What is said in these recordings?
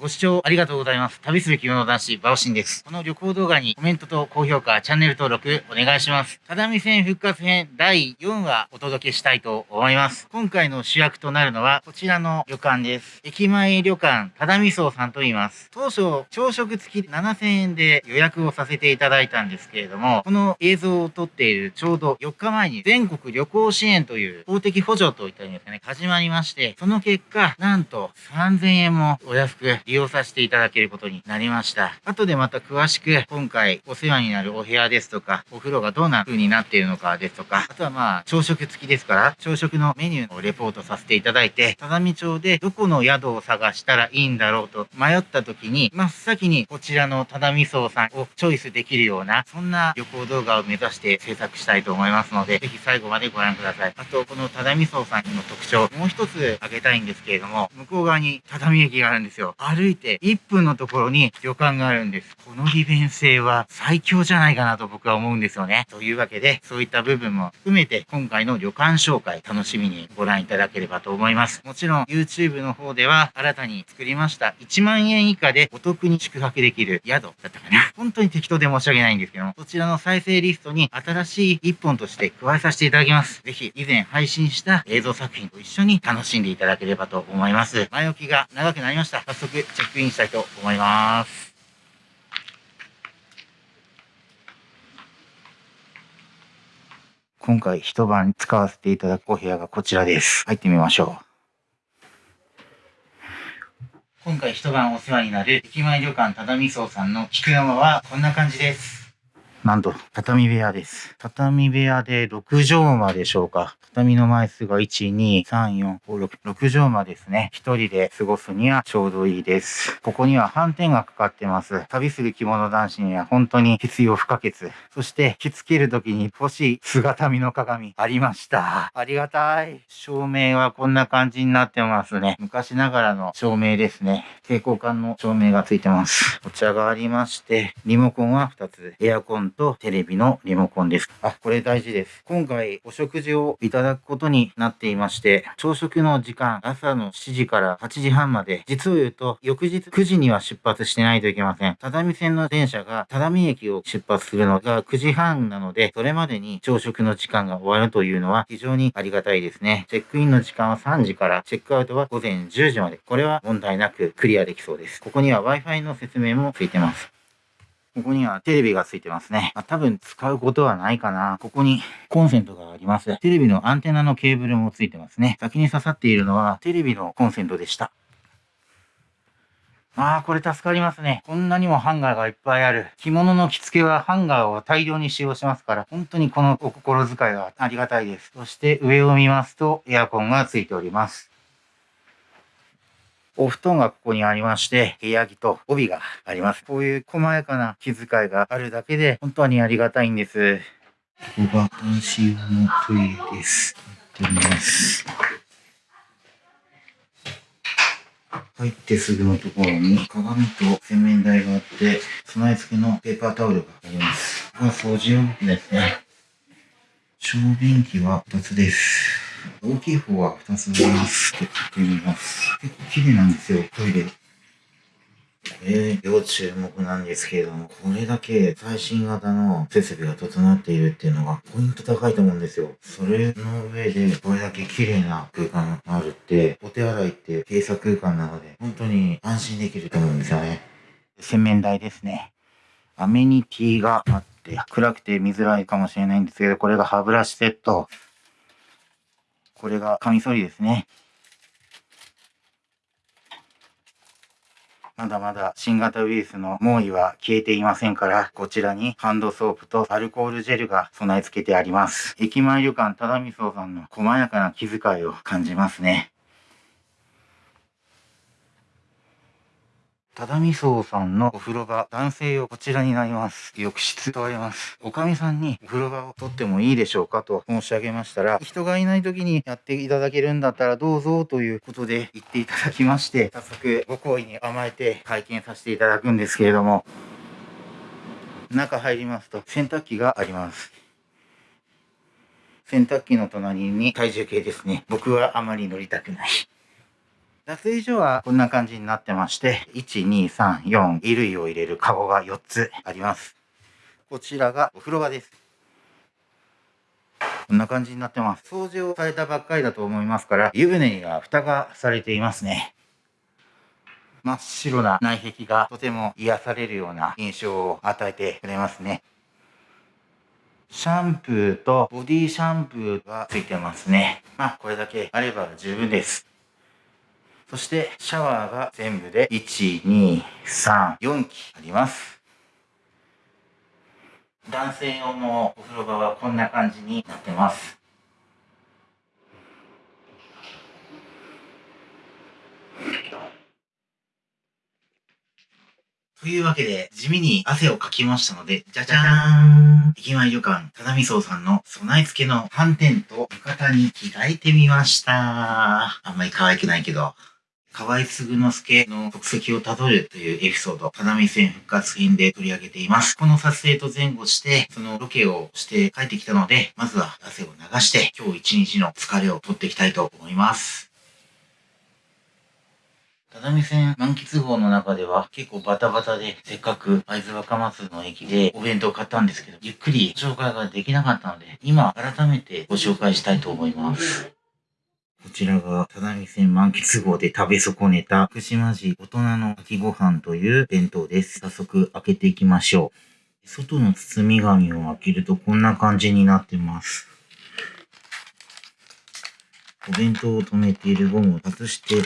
ご視聴ありがとうございます。旅する着物男子、バオシンです。この旅行動画にコメントと高評価、チャンネル登録お願いします。只見線復活編第4話お届けしたいと思います。今回の主役となるのはこちらの旅館です。駅前旅館、只見荘さんと言います。当初、朝食付き7000円で予約をさせていただいたんですけれども、この映像を撮っているちょうど4日前に全国旅行支援という公的補助といったんですかね、始まりまして、その結果、なんと3000円もお安く利用させていただけることになりました。後でまた詳しく今回お世話になるお部屋ですとか、お風呂がどんな風になっているのかですとか、あとはまあ朝食付きですから、朝食のメニューをレポートさせていただいて、只見町でどこの宿を探したらいいんだろうと迷った時に、真っ先にこちらの只見荘さんをチョイスできるような、そんな旅行動画を目指して制作したいと思いますので、ぜひ最後までご覧ください。あと、この只見荘さんの特徴、もう一つ挙げたいんですけれども、向こう側に只見駅があるんですよ。歩いて1分のところに旅館があるんです。この利便性は最強じゃないかなと僕は思うんですよね。というわけで、そういった部分も含めて、今回の旅館紹介、楽しみにご覧いただければと思います。もちろん、YouTube の方では、新たに作りました、1万円以下でお得に宿泊できる宿だったかな。本当に適当で申し訳ないんですけども、そちらの再生リストに新しい一本として加えさせていただきます。ぜひ、以前配信した映像作品と一緒に楽しんでいただければと思います。前置きが長くなりました。早速、チェックインしたいと思います。今回一晩使わせていただくお部屋がこちらです。入ってみましょう。今回一晩お世話になる駅前旅館只見荘さんの菊山はこんな感じです。なんと、畳部屋です。畳部屋で6畳間でしょうか。畳の枚数が1、2、3、4、5、6、6畳間ですね。一人で過ごすにはちょうどいいです。ここには斑点がかかってます。旅する着物男子には本当に必要不可欠。そして、着付ける時に欲しい姿見の鏡ありました。ありがたい。照明はこんな感じになってますね。昔ながらの照明ですね。蛍光管の照明がついてます。お茶がありまして、リモコンは2つ。エアコンとテレビのリモコンです。あ、これ大事です。今回お食事をいただくことになっていまして、朝食の時間、朝の7時から8時半まで、実を言うと、翌日9時には出発してないといけません。只見線の電車が只見駅を出発するのが9時半なので、それまでに朝食の時間が終わるというのは非常にありがたいですね。チェックインの時間は3時から、チェックアウトは午前10時まで。これは問題なくクリアできそうです。ここには Wi-Fi の説明もついてます。ここにはテレビがついてますね。あ、多分使うことはないかな。ここにコンセントがあります。テレビのアンテナのケーブルもついてますね。先に刺さっているのはテレビのコンセントでした。ああ、これ助かりますね。こんなにもハンガーがいっぱいある。着物の着付けはハンガーを大量に使用しますから、本当にこのお心遣いはありがたいです。そして上を見ますとエアコンがついております。お布団がここにありまして、部屋着と帯があります。こういう細やかな気遣いがあるだけで、本当にありがたいんです。ここが男子用のトイレです。やってみます。入ってすぐのところに鏡と洗面台があって、備え付けのペーパータオルがあります。ここは掃除用具ですね。小便器は2つです。大きい方は2つあります。ちょってみます。結構綺麗なんですよ、トイレ。これ、要注目なんですけれども、これだけ最新型の設備が整っているっていうのがポイント高いと思うんですよ。それの上でこれだけ綺麗な空間があるって、お手洗いって閉鎖空間なので、本当に安心できると思うんですよね。洗面台ですね。アメニティがあって、暗くて見づらいかもしれないんですけど、これが歯ブラシセット。これがカミソリですね。まだまだ新型ウイルスの猛威は消えていませんから、こちらにハンドソープとアルコールジェルが備え付けてあります。駅前旅館只見荘さんの細やかな気遣いを感じますね。只見荘さんのお風呂場、男性用こちらになります。浴室とあります。おかみさんにお風呂場を取ってもいいでしょうかと申し上げましたら、人がいない時にやっていただけるんだったらどうぞということで言っていただきまして、早速ご好意に甘えて会見させていただくんですけれども、中入りますと洗濯機があります。洗濯機の隣に体重計ですね。僕はあまり乗りたくない。脱衣所はこんな感じになってまして、1、2、3、4、衣類を入れるカゴが4つあります。こちらがお風呂場です。こんな感じになってます。掃除をされたばっかりだと思いますから、湯船には蓋がされていますね。真っ白な内壁がとても癒されるような印象を与えてくれますね。シャンプーとボディシャンプーがついてますね。まあ、これだけあれば十分です。そして、シャワーが全部で1、2、3、4機あります。男性用のお風呂場はこんな感じになってます。というわけで、地味に汗をかきましたので、じゃじゃーん駅前旅館、ただみそうさんの備え付けの斑点と浴衣に着替えてみました。あんまり可愛くないけど。河合嗣之助の足跡をたどるというエピソード、只見線復活編で取り上げています。この撮影と前後して、そのロケをして帰ってきたので、まずは汗を流して、今日一日の疲れを取っていきたいと思います。只見線満喫号の中では結構バタバタで、せっかく会津若松の駅でお弁当を買ったんですけど、ゆっくり紹介ができなかったので、今改めてご紹介したいと思います。こちらが、只見線満喫号で食べ損ねた、福島市大人の秋ご飯という弁当です。早速開けていきましょう。外の包み紙を開けるとこんな感じになってます。お弁当を止めているゴムを外してい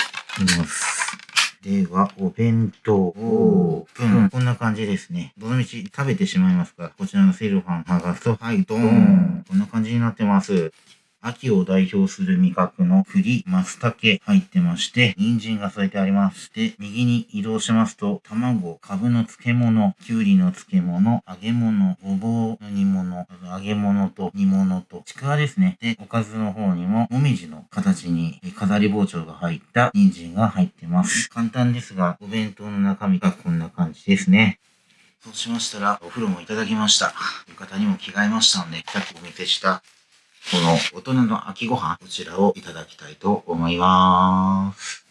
ます。では、お弁当オープン。こんな感じですね。どのみち食べてしまいますが、こちらのセルファン剥がすと、はい、ドーン。こんな感じになってます。秋を代表する味覚の栗、松茸入ってまして、人参が添えてありまして、右に移動しますと、卵、株の漬物、きゅうりの漬物、揚げ物、ごぼうの煮物、揚げ物と煮物と、ちくわですね。で、おかずの方にも、もみじの形に飾り包丁が入った人参が入ってます。簡単ですが、お弁当の中身がこんな感じですね。そうしましたら、お風呂もいただきました。浴衣にも着替えましたので、さっきお見せしたこの大人の秋ご飯、こちらをいただきたいと思います。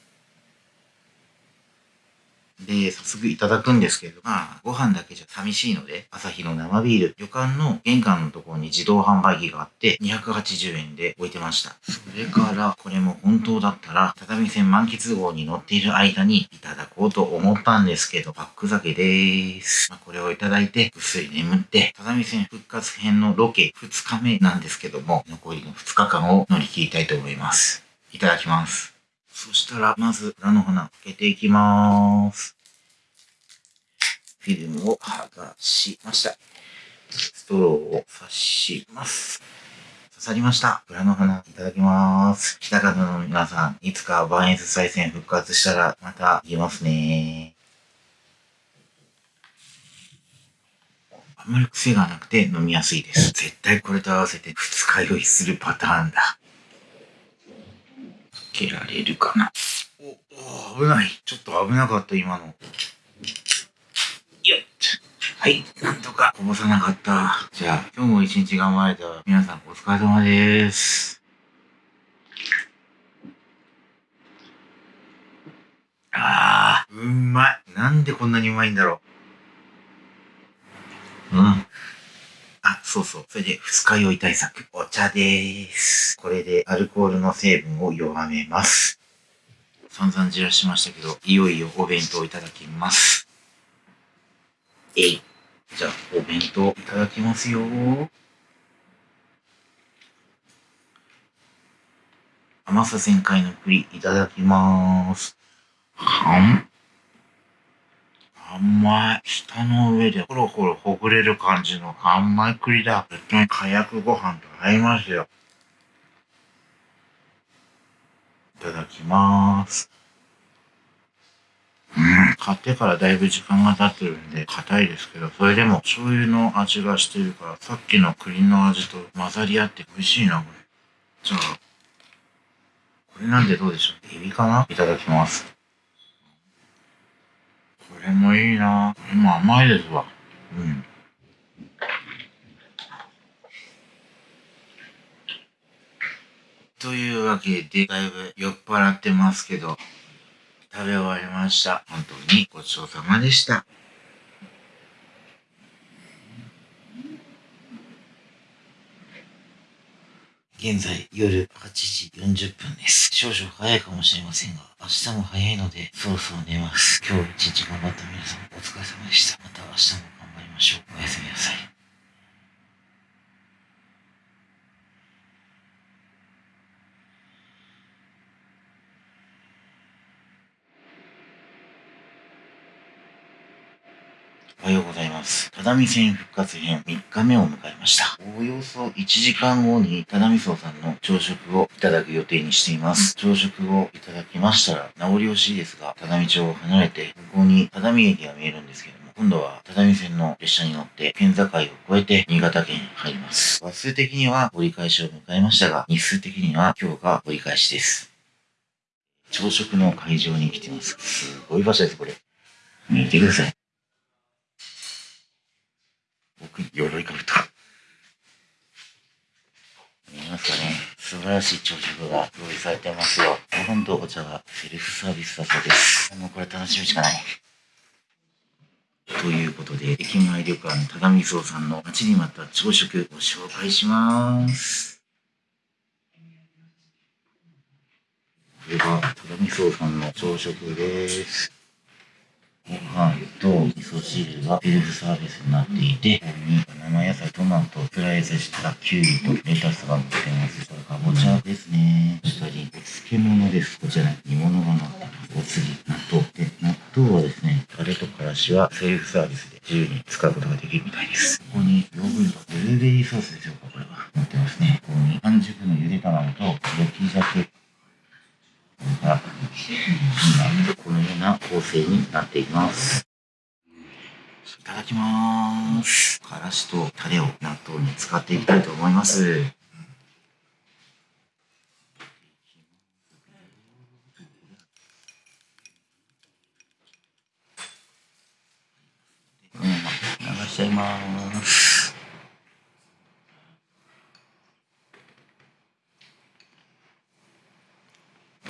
で、早速いただくんですけど、まあ、ご飯だけじゃ寂しいので、朝日の生ビール、旅館の玄関のところに自動販売機があって、280円で置いてました。それから、これも本当だったら、畳線満喫号に乗っている間にいただこうと思ったんですけど、パック酒でーす。まあ、これをいただいて、ぐっすり眠って、畳線復活編のロケ2日目なんですけども、残りの2日間を乗り切りたいと思います。いただきます。そしたら、まず、裏の花、開けていきまーす。フィルムを剥がしました。ストローを刺します。刺さりました。裏の花、いただきます。北方の皆さん、いつかバーエンス再戦復活したら、また行きますねあんまり癖がなくて飲みやすいです。絶対これと合わせて二日酔いするパターンだ。けられるかな。お、お危ない。ちょっと危なかった、今の。よっ。はい、なんとかこぼさなかった。じゃあ、今日も一日頑張れた皆さんお疲れ様です。あー、うまい。なんでこんなにうまいんだろう。うん。あ、そうそう。それで、二日酔い対策。お茶でーす。これでアルコールの成分を弱めます。散々じらしましたけど、いよいよお弁当いただきます。えい。じゃあ、お弁当いただきますよ甘さ全開の栗いただきまーす。はん。甘い。舌の上でほろほろほぐれる感じの甘い栗だ。絶対火薬ご飯と合いますよ。いただきます。うん。買ってからだいぶ時間が経ってるんで、硬いですけど、それでも醤油の味がしてるから、さっきの栗の味と混ざり合って美味しいな、これ。じゃあ、これなんでどうでしょうエビかな？いただきます。もいいなまあ甘いですわ。うん。というわけで、だいぶ酔っ払ってますけど、食べ終わりました。本当にごちそうさまでした。現在夜8時40分です。少々早いかもしれませんが、明日も早いので、そろそろ寝ます。今日一日頑張った皆さん、お疲れ様でした。また明日も頑張りましょう。おやすみなさい。おはようございます。只見線復活編3日目を迎えました。おおよそ1時間後に只見荘さんの朝食をいただく予定にしています。朝食をいただきましたら、名残惜しいですが、只見町を離れて、向こうに只見駅が見えるんですけども、今度は只見線の列車に乗って県境を越えて新潟県に入ります。話数的には折り返しを迎えましたが、日数的には今日が折り返しです。朝食の会場に来てます。すごい場所です、これ。見てください。僕、鎧兜。見えますかね素晴らしい朝食が用意されてますよ。ご飯とお茶はセルフサービスだそうです。もうこれ楽しみしかない。ということで、駅前旅館只見荘さんの待ちに待った朝食ご紹介します。これが只見荘さんの朝食です。ご飯と味噌汁がセルフサービスになっていて、ここに生野菜、トマト、スライスしたキュウリとレタスが乗ってます。これかぼちゃですね。下にお漬物です。こちらに煮物が乗ってます。お次、納豆。で、納豆はですね、タレとからしはセルフサービスで自由に使うことができるみたいです。ここにヨーグルト、ブルーベリーソースでしょうか、これは。乗ってますね。ここに半熟のゆで卵と、焼き鮭、が今このような構成になっています。いただきます。からしとタレを納豆に使っていきたいと思います。流しちゃいます。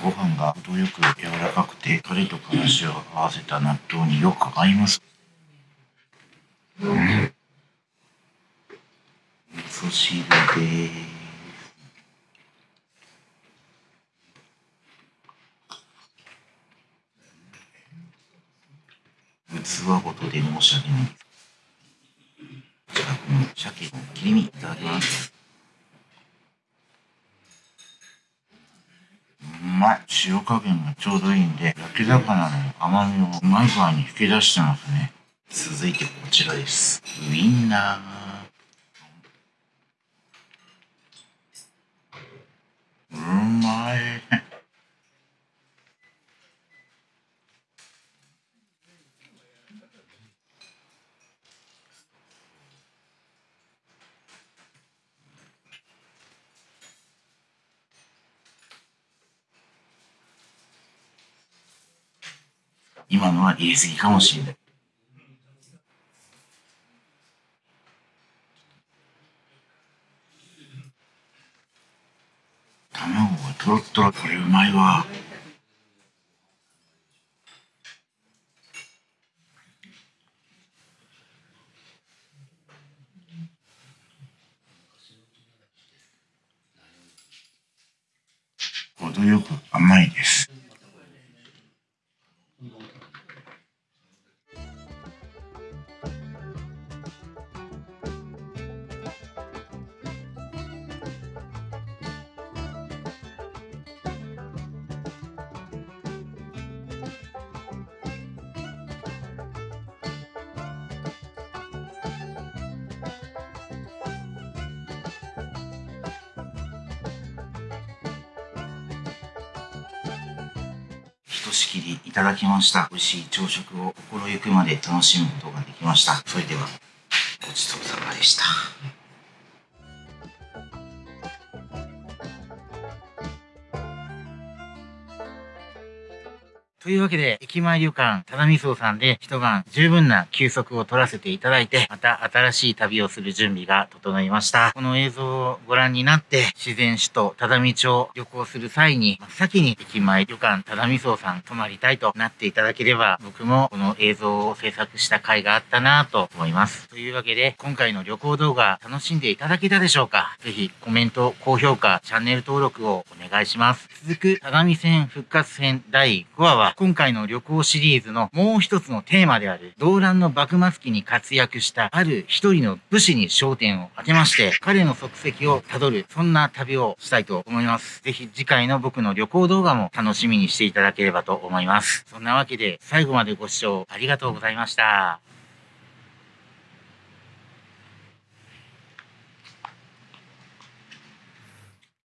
ご飯が程よく柔らかくて、タレとからしを合わせた納豆によく合います。うん。味噌汁です。器ごとで申し訳ない。じゃあ、この鮭の切り身いただきます。まい。塩加減がちょうどいいんで、焼き魚の甘みをうまい具合に引き出してますね。続いてこちらです。ウインナー。うまい。今のは入れすぎかもしれない。卵がとろっとろ、これうまいわ。程よく甘いです。ひとしきりいただきました。美味しい朝食を心ゆくまで楽しむことができました。それでは、ごちそうさまでした。というわけで、駅前旅館、ただみそうさんで一晩十分な休息を取らせていただいて、また新しい旅をする準備が整いました。この映像をご覧になって、自然首都只見町旅行する際に、真っ先に駅前旅館、ただみそうさん泊まりたいとなっていただければ、僕もこの映像を制作した回があったなぁと思います。というわけで、今回の旅行動画楽しんでいただけたでしょうか？ぜひコメント、高評価、チャンネル登録をお願いします。続く只見線復活編第5話は今回の旅行シリーズのもう一つのテーマである、動乱の幕末期に活躍したある一人の武士に焦点を当てまして、彼の足跡をたどる、そんな旅をしたいと思います。ぜひ次回の僕の旅行動画も楽しみにしていただければと思います。そんなわけで、最後までご視聴ありがとうございました。